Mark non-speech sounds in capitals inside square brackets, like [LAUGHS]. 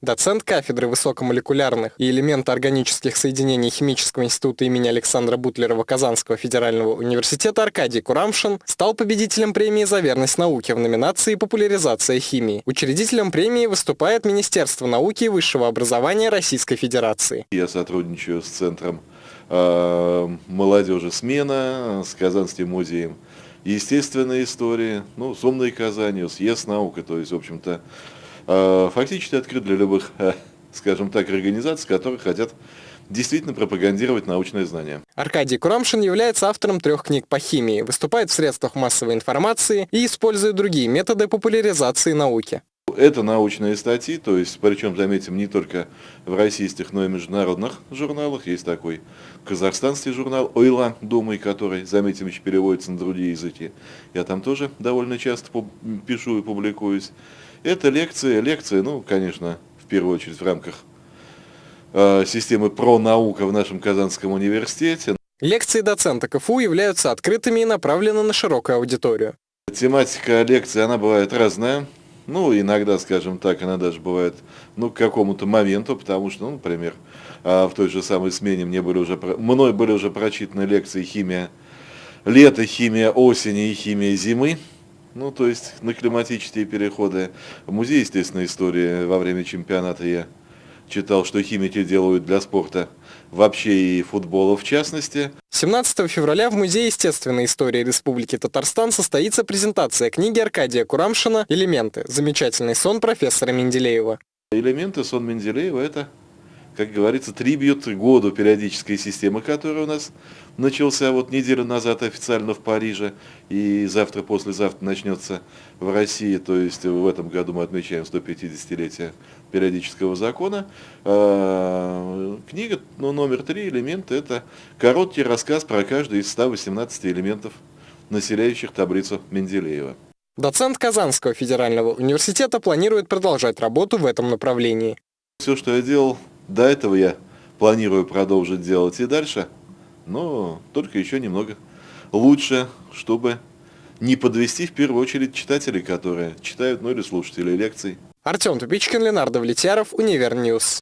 Доцент кафедры высокомолекулярных и элементоорганических соединений Химического института имени Александра Бутлерова Казанского федерального университета Аркадий Курамшин стал победителем премии «За верность науке» в номинации «Популяризация химии». Учредителем премии выступает Министерство науки и высшего образования Российской Федерации. Я сотрудничаю с Центром э, молодежи «Смена», с Казанским музеем естественной истории, ну, с «Умной Казанью», с ЕС наука, то есть, в общем-то, фактически открыт для любых, [LAUGHS] э, скажем так, организаций, которые хотят действительно пропагандировать научные знания. Аркадий Курамшин является автором трех книг по химии, выступает в средствах массовой информации и использует другие методы популяризации науки. Это научные статьи, то есть, причем, заметим, не только в российских, но и международных журналах. Есть такой казахстанский журнал «Ойла», думай, который, заметим, еще переводится на другие языки. Я там тоже довольно часто пишу и публикуюсь. Это лекции, лекции, ну, конечно, в первую очередь в рамках э, системы про наука в нашем Казанском университете. Лекции доцента КФУ являются открытыми и направлены на широкую аудиторию. Тематика лекции, она бывает разная. Ну, иногда, скажем так, она даже бывает, ну, к какому-то моменту, потому что, ну, например, в той же самой смене мне были уже, мной были уже прочитаны лекции химия лета, химия осени и химия зимы. Ну, то есть на климатические переходы. В музее естественной истории во время чемпионата я читал, что химики делают для спорта вообще и футбола в частности. 17 февраля в Музее естественной истории Республики Татарстан состоится презентация книги Аркадия Курамшина «Элементы. Замечательный сон профессора Менделеева». Элементы сон Менделеева – это как говорится, трибьют году периодической системы, которая у нас начался вот неделю назад официально в Париже, и завтра, послезавтра начнется в России, то есть в этом году мы отмечаем 150-летие периодического закона. А, книга ну, номер три, элемент, это короткий рассказ про каждый из 118 элементов, населяющих таблицу Менделеева. Доцент Казанского федерального университета планирует продолжать работу в этом направлении. Все, что я делал до этого я планирую продолжить делать и дальше, но только еще немного лучше, чтобы не подвести в первую очередь читателей, которые читают, ну или слушателей лекций. Артем Тупичкин, Ленар Давлетьяров, UniverNews.